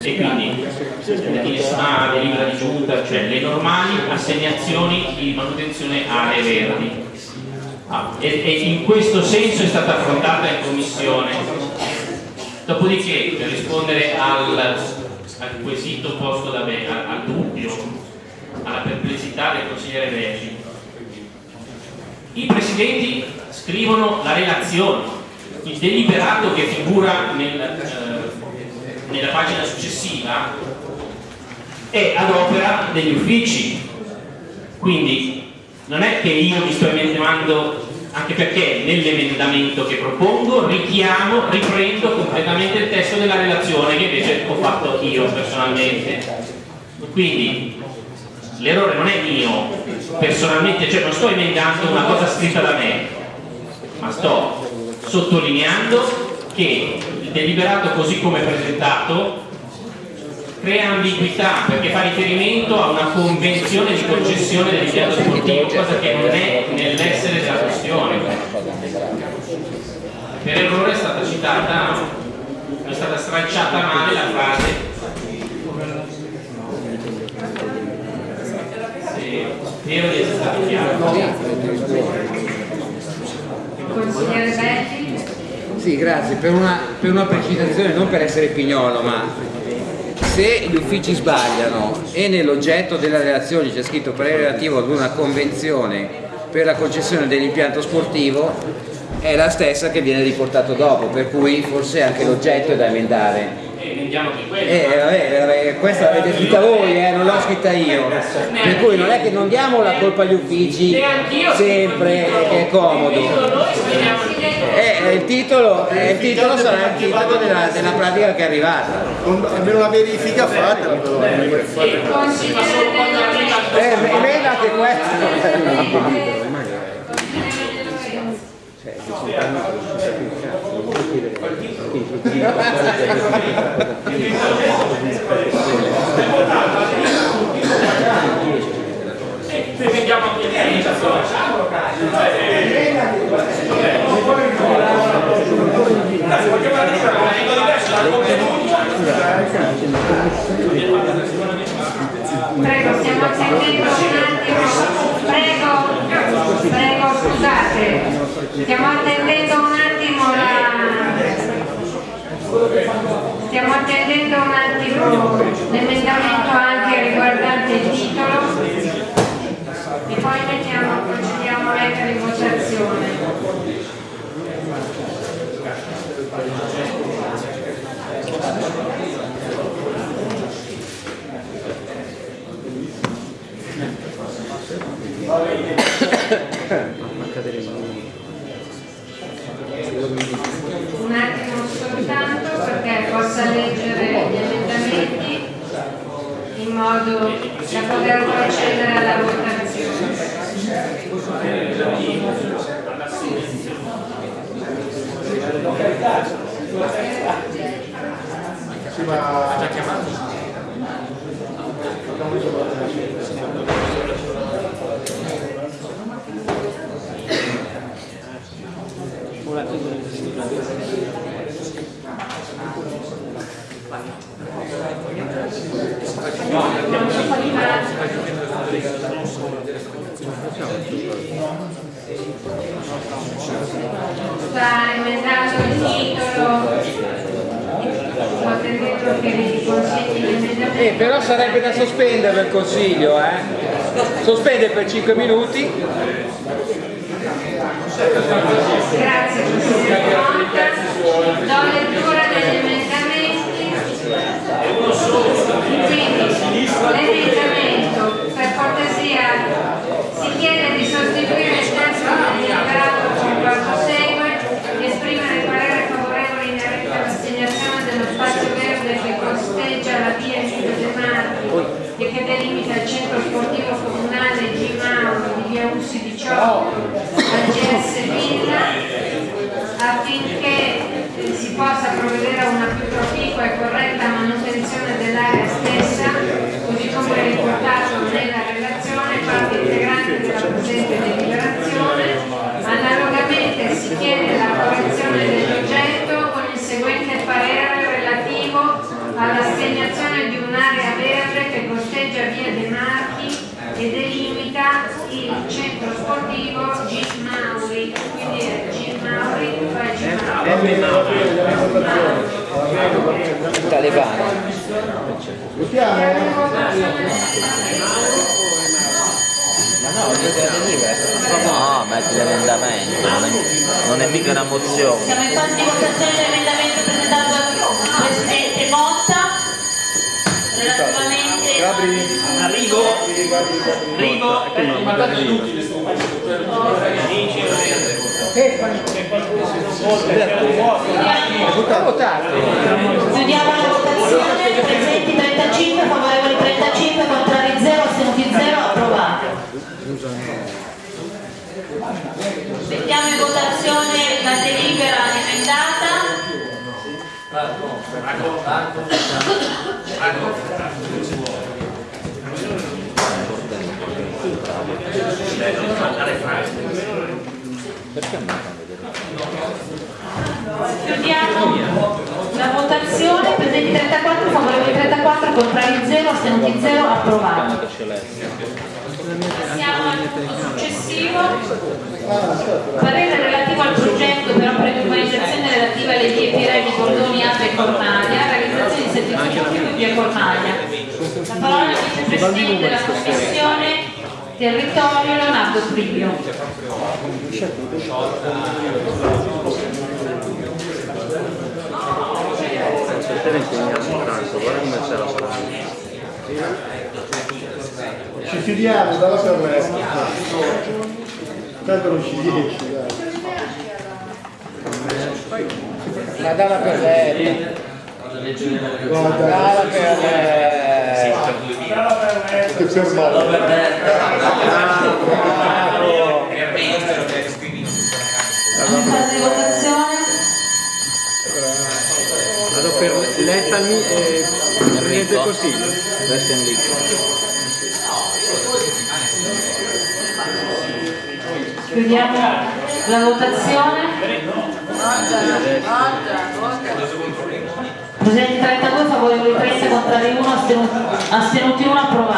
e quindi nessuna delibera di giunta, cioè le normali assegnazioni di manutenzione aree verdi. Ah, e, e, in questo senso è stata affrontata in commissione. Dopodiché, per rispondere al, al quesito posto da me, al, al dubbio, alla perplessità del consigliere Reggi, i presidenti scrivono la relazione, il deliberato che figura nel, eh, nella pagina successiva è ad opera degli uffici, quindi non è che io mi sto emendando anche perché nell'emendamento che propongo richiamo, riprendo completamente il testo della relazione che invece ho fatto io personalmente. Quindi l'errore non è mio personalmente, cioè non sto emendando una cosa scritta da me ma sto sottolineando che deliberato così come presentato crea ambiguità perché fa riferimento a una convenzione di concessione dell'impianto sportivo, cosa che non è nell'essere della questione. Per errore è stata citata, è stata stracciata male la frase spero di essere stato chiaro. Consigliere Belli? Sì, grazie. Per una, per una precisazione, non per essere pignolo, ma se gli uffici sbagliano e nell'oggetto della relazione c'è scritto parere relativo ad una convenzione per la concessione dell'impianto sportivo è la stessa che viene riportato dopo per cui forse anche l'oggetto è da emendare eh, vabbè, questa l'avete scritta voi, eh, non l'ho scritta io. Per cui non è che non diamo la colpa agli uffici sempre, che è comodo. Eh, il, titolo, eh, il titolo sarà il titolo della, della pratica che è arrivata. Almeno una verifica fatta. Eh, emenda anche questo. Vediamo Prego, stiamo attendendo un attimo. Prego, prego, scusate. Stiamo attendendo un attimo la... Stiamo attendendo un attimo l'emendamento anche riguardante il titolo e poi mettiamo, procediamo a mettere in votazione. Un attimo soltanto perché possa leggere gli emendamenti in modo da poter procedere alla votazione. Eh, però sarebbe da sospendere il consiglio, eh? Sospende per 5 minuti. Grazie consigliere Conta. Do lettura degli emendamenti. Quindi l'emendamento per cortesia si chiede di sostituire il testo del deliberato con quanto segue esprimere parere favorevole inerente all'assegnazione dello spazio verde che costeggia la via Emilio De Marchi e che delimita il centro sportivo comunale G. Mauro di via Ussi 18 al GS Villa affinché eh, si possa provvedere a una più proficua e corretta manutenzione dell'area stessa, così come riportato nella relazione, parte integrante della presente deliberazione. Analogamente si chiede la correzione dell'oggetto con il seguente parere relativo all'assegnazione di un'area verde che costeggia via De Marchi e delimita il centro sportivo Gis Mauri, quindi è Gis Mauri, poi Gis Mauri. Talebano. No, metti l'emendamento, non è, non è mica una mozione. Siamo in fase di votazione dell'emendamento presentato dal Presidente Arrivo, arrivo, guardate inutile Chiudiamo la votazione, presenti 35, favorevoli 35, contrari 0, astenuti 0, approvato. Mettiamo in votazione la delibera emendata. Chiudiamo la votazione, presenti 34, favorevoli 34, contrari 0, astenuti 0, approvato. Passiamo al punto successivo. Parere relativo al progetto per opere di urbanizzazione relative alle vie Pirelli, Cordoni, Alba e Cornaglia, realizzazione di servizio pubblico via Cornaglia. La parola al vicepresidente della Commissione Territorio Leonardo Privio. Ci fidiamo dalla Sanremo. Tanto non ci riesci, dai. Ma dalla per lei. Guarda, Dalla per lei. che fermato. In fase di votazione. Vado per letta e. Questo è un link. Chiudiamo la votazione. Presenti 32, favorevoli 30, contrari 1, astenuti, astenuti 1, approvato.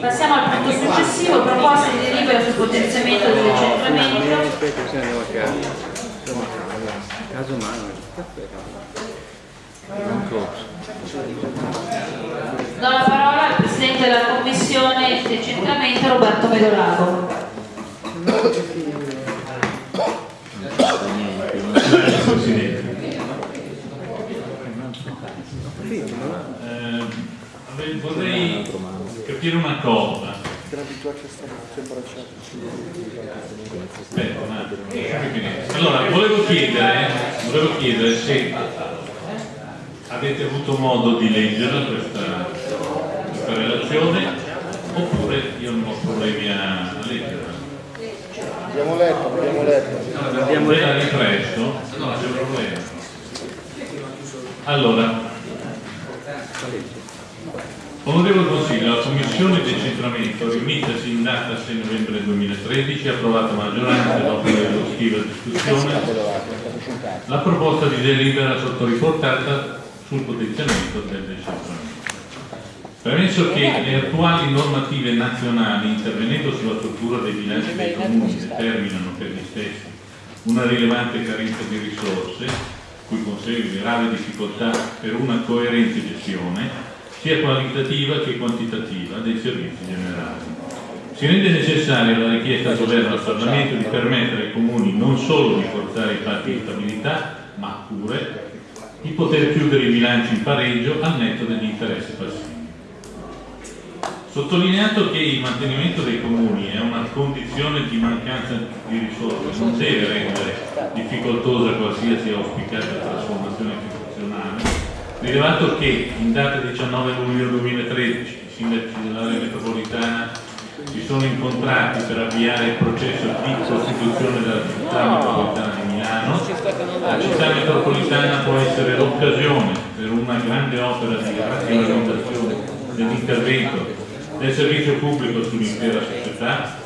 Passiamo al punto successivo, proposta di delibera sul potenziamento del decentramento. Aspetta, se andiamo a casa. Insomma, caso umano. Do la parola al Presidente della Commissione Decentramento Roberto Medolago. Eh, vorrei capire una cosa. Allora, volevo chiedere, volevo chiedere se avete avuto modo di leggere questa, questa relazione oppure io non ho problemi a, leggerla. Abbiamo letto, abbiamo letto. Abbiamo ripreso, c'è problema. Allora, onorevole Consiglio, la Commissione di decentramento, riunitasi in data 6 novembre 2013, ha approvato maggioranza dopo l'eshaustiva discussione la proposta di delibera sottoriportata sul potenziamento del decentramento. Premesso che le attuali normative nazionali, intervenendo sulla struttura dei bilanci dei comuni, determinano per gli stessi una rilevante carenza di risorse, cui consegue grave difficoltà per una coerente gestione, sia qualitativa che quantitativa, dei servizi generali. Si rende necessaria la richiesta al Governo al Parlamento di permettere ai comuni non solo di forzare i patti di stabilità, ma pure di poter chiudere i bilanci in pareggio al netto degli interessi passivi. Sottolineato che il mantenimento dei comuni è una condizione di mancanza di risorse, non deve rendere difficoltosa qualsiasi auspicata trasformazione istituzionale, rilevato che in data 19 luglio 2013 i sindaci dell'area metropolitana si sono incontrati per avviare il processo di costituzione della città metropolitana di Milano. La città metropolitana può essere l'occasione per una grande opera di razionalizzazione dell'intervento del servizio pubblico sull'intera società,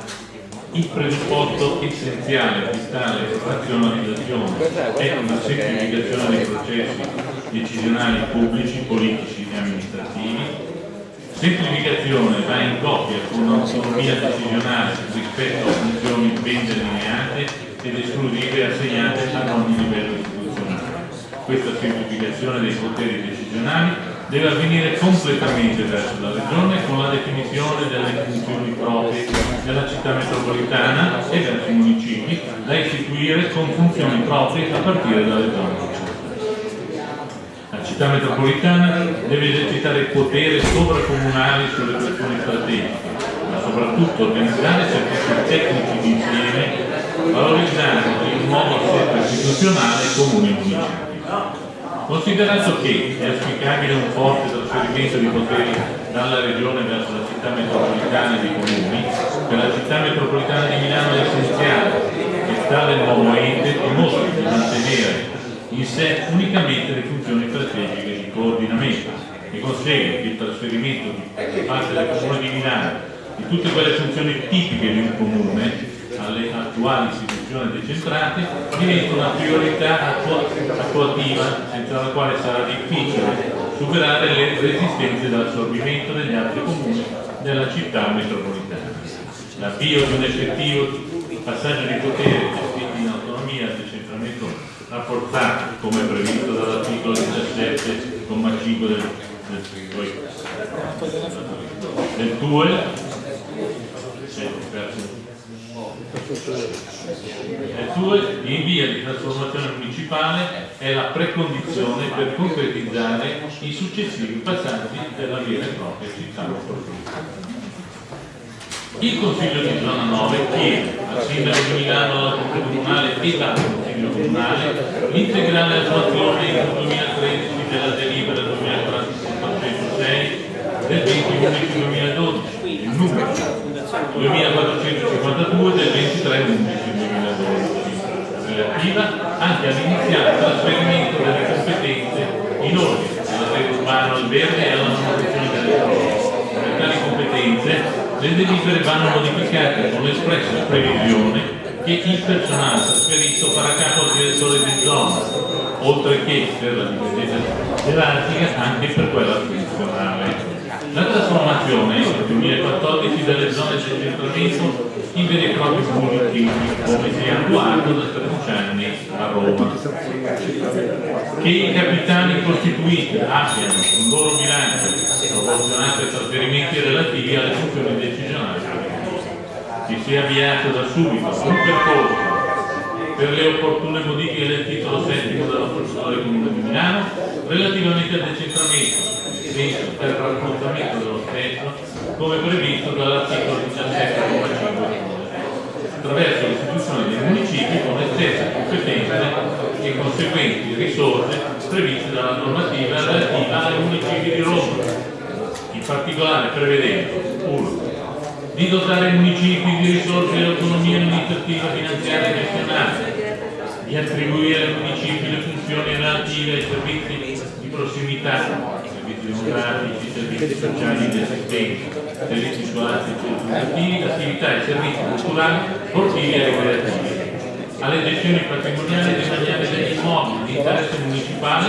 il presupposto essenziale di tale razionalizzazione è una semplificazione dei processi decisionali pubblici, politici e amministrativi, Semplificazione va in coppia con un'autonomia decisionale rispetto a funzioni ben delineate ed esclusive assegnate ad ogni livello istituzionale. Questa semplificazione dei poteri decisionali deve avvenire completamente verso la Regione con la definizione delle funzioni proprie della città metropolitana e verso i municipi da istituire con funzioni proprie a partire dalle zone città metropolitana deve esercitare potere sovracomunale sulle questioni strategiche, ma soprattutto organizzare servizi tecnici di insieme, valorizzando il nuovo assetto istituzionale comune municipio. Considerato che è auspicabile un forte trasferimento di poteri dalla regione verso la città metropolitana dei comuni, per la città metropolitana di Milano è essenziale che tale nuovo ente dimostri di mantenere in sé unicamente le funzioni strategiche di coordinamento e consegue che il trasferimento da parte del Comune di Milano di tutte quelle funzioni tipiche di un comune alle attuali istituzioni decentrate diventa una priorità attuativa senza la quale sarà difficile superare le resistenze dall'assorbimento degli altri comuni della città metropolitana. L'avvio di un effettivo passaggio di potere gestiti in autonomia al decentramento rafforzato come previsto dall'articolo 17,5 del, del, del TUE il TUE in via di trasformazione municipale è la precondizione per concretizzare i successivi passaggi della vera e propria città. Il Consiglio di zona 9 chiede al Sindaco di Milano, alla Comunale e Comunale l'integrale attuazione in 2013 della delibera 2406 del 20 11 2012, il numero 2452 del 23 11 2012, relativa anche all'iniziale trasferimento delle competenze in ordine alla rete urbana al verde e alla manutenzione delle prove. Per tali competenze le delibere vanno modificate con l'espressa previsione che il personale trasferito farà capo al direttore di zona, oltre che per la dipendenza gerarchica anche per quella funzionale. La trasformazione nel 2014 delle zone di decentramento in veri e propri municipi, come si è attuato da 13 anni a Roma. Che i capitani costituiti abbiano un loro bilancio proporzionato ai trasferimenti relativi alle funzioni decisionali. Si sia avviato da subito un percorso per le opportune modifiche del titolo settimo della del Comune di Milano relativamente al decentramento senso per il rafforzamento dello stesso come previsto dall'articolo 17,5 attraverso l'istituzione dei municipi con le stesse competenze e conseguenti risorse previste dalla normativa relativa ai municipi di Roma in particolare prevedendo 1. Di dotare i municipi di risorse di autonomia amministrativa, finanziaria e gestionale, di attribuire ai municipi le funzioni relative ai servizi di prossimità, servizi demografici, servizi sociali ed assistenza, servizi scolastici e educativi, attività e servizi culturali, sportivi e ricreativi alle gestioni patrimoniali e demaniali degli immobili di interesse municipale,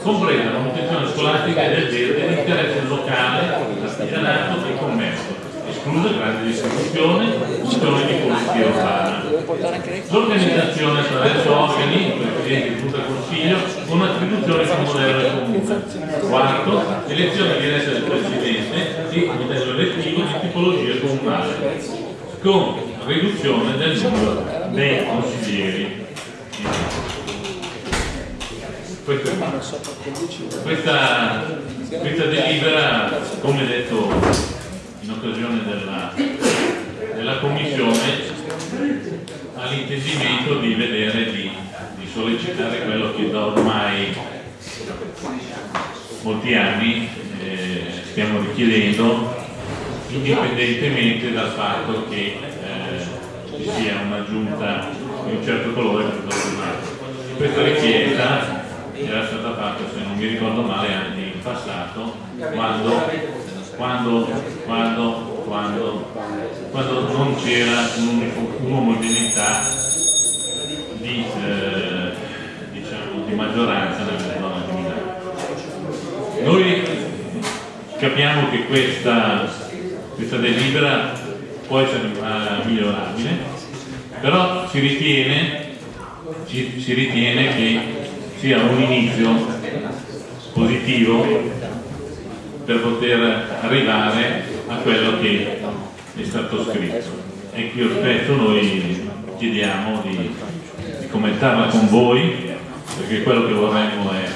compresa la manutenzione scolastica e del verde di interesse locale, artigianato e commercio, escluse grandi distribuzione, funzioni di polizia urbana. L'organizzazione attraverso organi, Presidente di Giunta Consiglio, con attribuzione sul modello del comune. Quarto, elezione diretta del Presidente di modello elettivo di tipologia comunale con riduzione del numero dei consiglieri. Questa, questa, delibera, come detto occasione della, della Commissione, ha l'intendimento di vedere, di, di sollecitare quello che da ormai molti anni eh, stiamo richiedendo indipendentemente dal fatto che eh, ci sia una giunta di un certo colore questa richiesta era stata fatta, se non mi ricordo male, anche in passato, quando, quando, quando, c'era un'omogeneità di, eh, diciamo, di maggioranza nella zona di Milano. Noi capiamo che questa, questa delibera può essere migliorabile, però si ritiene, si, si ritiene che sia un inizio positivo per poter arrivare a quello che è stato scritto. E qui spesso noi chiediamo di, di commentarla con voi, perché quello che vorremmo è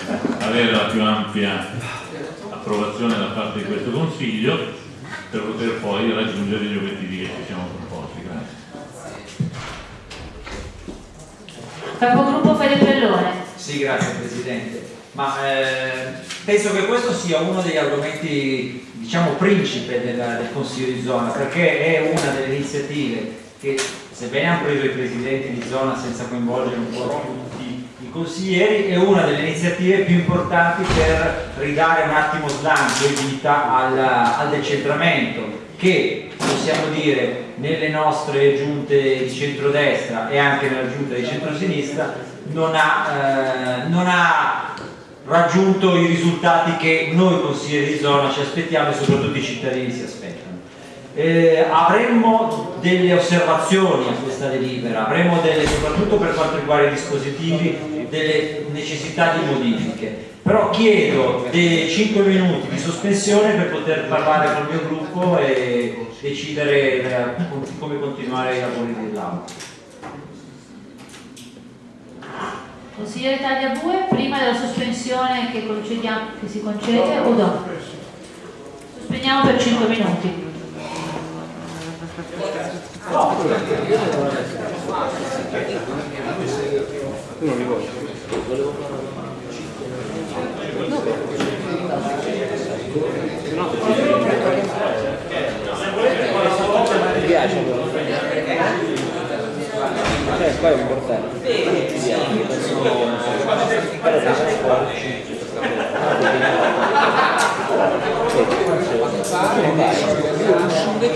avere la più ampia approvazione da parte di questo Consiglio per poter poi raggiungere gli obiettivi che ci siamo proposti. Grazie. Capogruppo Fede Pellone. Sì, grazie Presidente. Ma eh, penso che questo sia uno degli argomenti, diciamo, principe del, del Consiglio di zona, perché è una delle iniziative che, sebbene hanno preso i presidenti di zona senza coinvolgere un po' tutti i consiglieri, è una delle iniziative più importanti per ridare un attimo slancio e vita al, al decentramento, che possiamo dire nelle nostre giunte di centrodestra e anche nella giunta di centrosinistra non ha, eh, non ha raggiunto i risultati che noi consiglieri di zona ci aspettiamo e soprattutto i cittadini si aspettano. Eh, avremmo delle osservazioni a questa delibera, avremmo delle, soprattutto per quanto riguarda i dispositivi, delle necessità di modifiche. Però chiedo dei 5 minuti di sospensione per poter parlare col mio gruppo e decidere eh, come continuare i lavori dell'Aula. Consigliere Tagliabue, prima della sospensione che, che si concede o dopo? Sospendiamo per 5 minuti. Non li voglio. Mi piace cioè qua è un portello però dei trasporti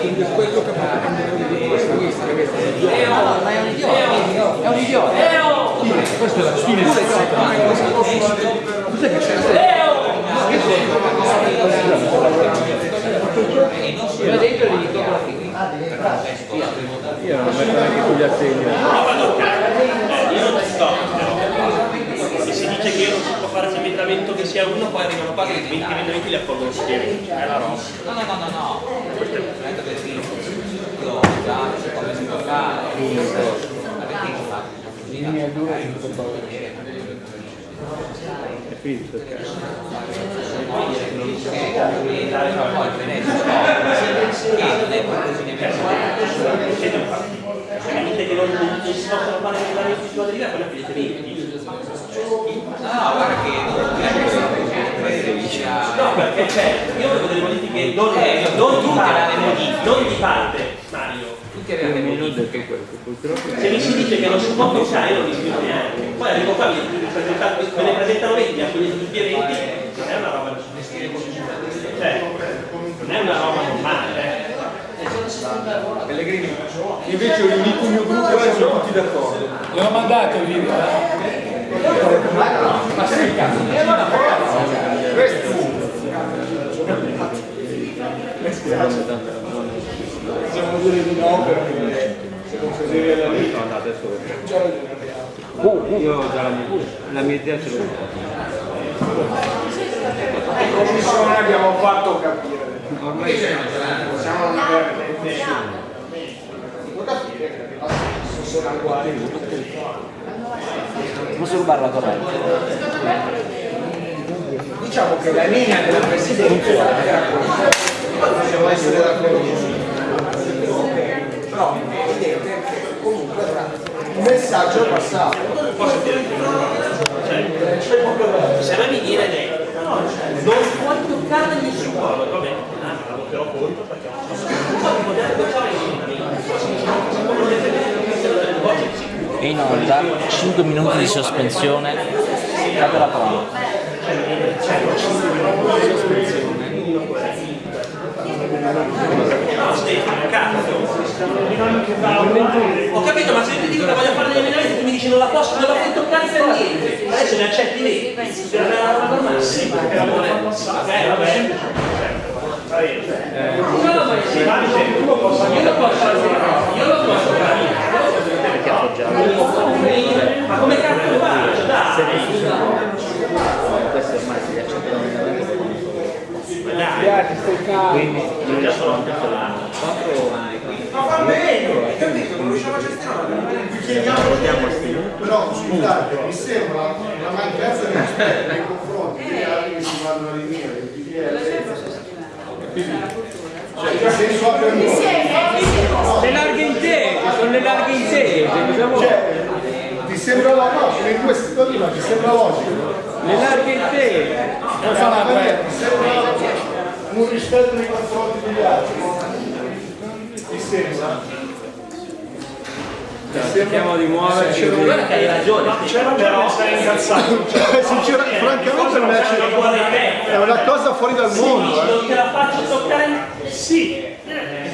quindi quello che fa ma è un idiota è un idiota questa è la fine cos'è che c'è? Io dentro gli dico io non metto neanche sugli assegni. Io non sto. Se si dice che non si può fare l'emendamento che sia uno, poi arrivano qua che 20 emendamenti li accolgono insieme. È la roba. No, no, no, no, no. Questo è il momento del io già si può giocare. Linea 2 è finito il mi dite che non, non si possono fare emendamenti sulla deriva, poi la finite 20. No, guarda che No, perché cioè, io volevo delle modifiche non, non di parte, non di parte, Mario. Se mi si dice che non si può pensare, non mi si dice neanche. Poi arrivo qua, me ne presentano 20, a quelli tutti e 20, non è una roba cioè, non è una roba normale, eh. Pellegrini, invece ho riunito il mio gruppo e siamo tutti d'accordo. Gli ho mandato il video, Ma sì, cazzo, questo Possiamo dire di no perché se non la vita. Adesso Io già la mia, la mia idea ce l'ho. In commissione abbiamo fatto capire. Ormai possiamo non avere nessuno. Devo capire che sono uguali. Posso rubare la corrente? Diciamo che la linea della Presidenza era questa. Possiamo essere d'accordo. Però è evidente che comunque il messaggio è passato. Posso dire se a me mi viene detto non puoi toccare nessuno va bene la voterò contro perché non poter toccare In in onda, 5 minuti di sospensione, fate la prova. Ho capito, ma se io ti dico che voglio fare degli emendamenti, tu mi dici non la posso, non la puoi toccare per niente. Adesso ne accetti lì. Una roba normale. Sì, perché la passare. Eh, vabbè. Ma ma io lo posso io lo posso io lo posso fare. Ma come cazzo faccio? Dai! Questo ormai si accetta l'emendamento Quindi io già sono anche l'anno. Ma va bene, capito? Non riusciamo a gestionare. Chiediamo Però scusate, mi sembra una mancanza di rispetto nei confronti degli altri che si vanno a riunire, del PDL. Cioè, che senso? Le larghe intese, sono le larghe intese, cosa vuoi? Cioè, ti sembra logico, in questo situazione ti sembra logico? Le larghe intese. Non fa Ti sembra un rispetto nei confronti degli altri? Sembra? Cerchiamo di muoverci. Guarda che hai ragione. C'è ragione, stai incazzato. Cioè, sinceramente, francamente non è è una cosa fuori dal mondo. Non te la faccio toccare. Sì,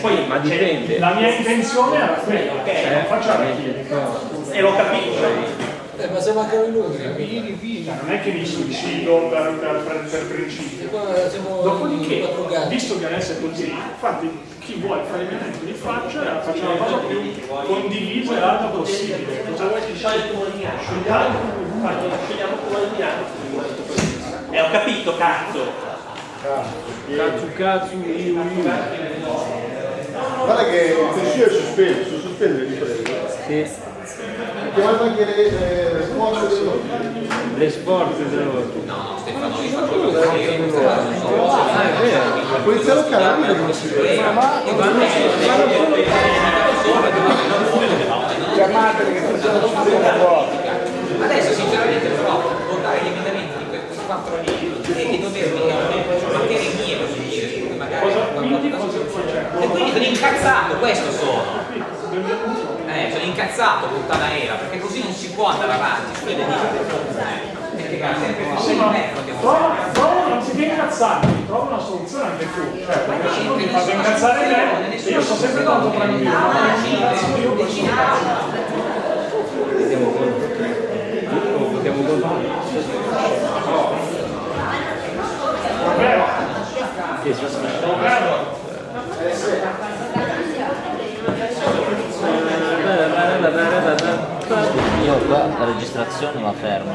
poi Ma dipende. la mia intenzione era quella, cioè faccio E l'ho capito. Eh, ma se mancano i numeri, non è che mi suicido per, per, per, per principio. siamo Dopodiché, visto che adesso è così, infatti chi vuole fare i emendamenti li faccia e faccia la cosa più condivisa e alta possibile. Cosa vuoi Scioglie il comunicato. Scegliamo come eliminato. E ho capito, cazzo. Cazzo cazzo, io, io. Guarda che il consiglio è sospeso, di prego. Sì. Chiamate anche le le risposte del Le sport dell'ordine. La polizia locale non è come si vede. Chiamatele che facciamo subito la vuota. Adesso sinceramente però votare gli emendamenti di questi quattro lì e dovermi materie mie per dire, magari e quindi sono incazzato, questo sono. Incazzato puttana era, perché così non si può andare avanti sulle delibere. Perché Sì, ma non trova, trova, anziché incazzarmi, trova una soluzione anche tu. Cioè, perché se non mi fate incazzare me, io sono sempre tanto tranquillo, ma non incazzo io questo Vediamo conto. Votiamo conto. Davvero, Che qua la registrazione la fermo.